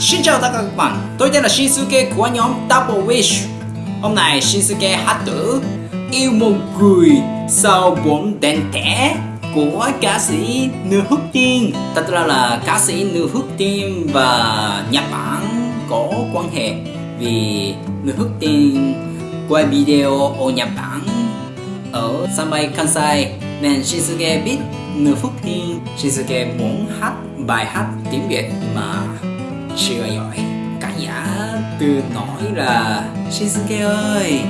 Xin chào tất cả các bạn, tôi tên là Shinsuke của nhóm Double Wish. Hôm nay Shinsuke hát thử Yêu một người sau bốn đèn thẻ của ca sĩ Nữ Hức Tiên. Thật ra là ca sĩ Nữ Hức Tiên và Nhật Bản có quan hệ Vì Nữ Hức Tiên quay video ở Nhật Bản ở sân bay Kansai. Nên Shinsuke biết Nữ Hức Tiên. Shinsuke muốn hát bài hát tiếng Việt mà chưa giỏi. Cả giả từ nói là Shinsuke ơi,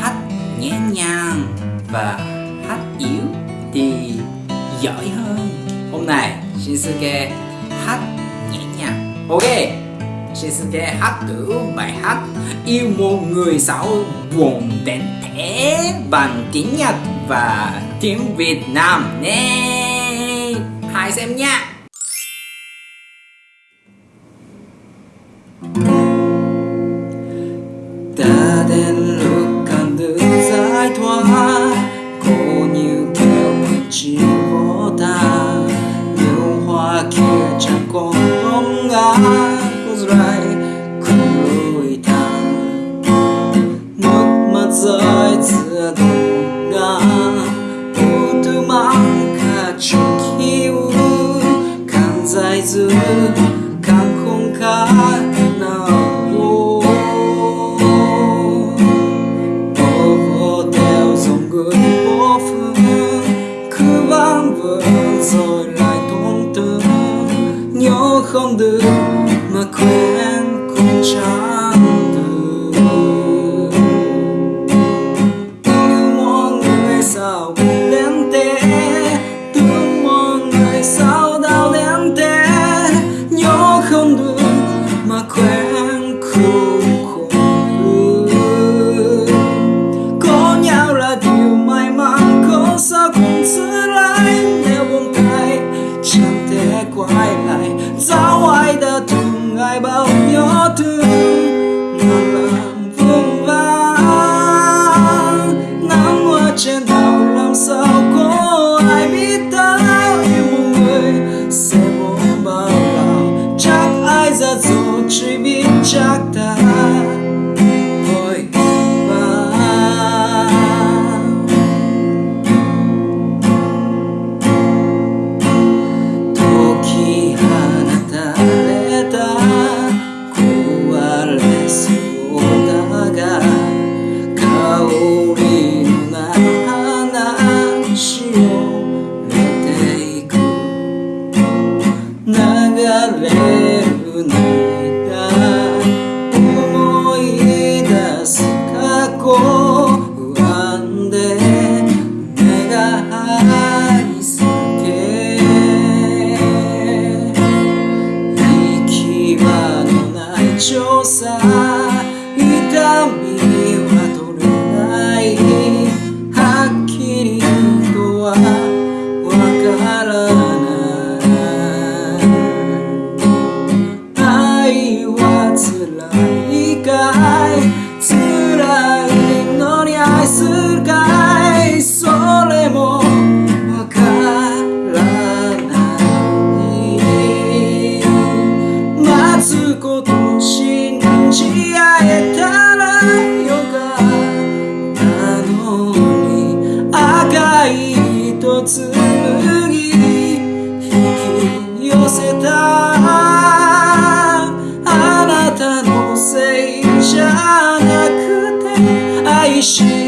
hát nhẹ nhàng và hát yếu thì giỏi hơn. Hôm nay Shinsuke hát nhẹ nhàng. Ok Shinsuke hát thử bài hát yêu một người xấu buồn đến thế bằng tiếng Nhật và tiếng Việt Nam nhé hãy xem nha. Đến lúc cần được giải thoát, cô như kêu chỉ vô ta. Nhiều hoa kia chẳng còn bóng ngã cô dài không lối thang. Nước mắt rơi giữa đường ngã cô tư mang cả chung kiu càng dài dưa càng không khác không được mà quên cũng chẳng được. Yêu mọi người sao đến thế thương mọi người sao đau đến thế nhớ không được mà quên cũng かいそれもわからない待つこと信じ合えたらよかったのに赤い糸紡ぎ引き寄せたあなたのせいじゃなくて愛して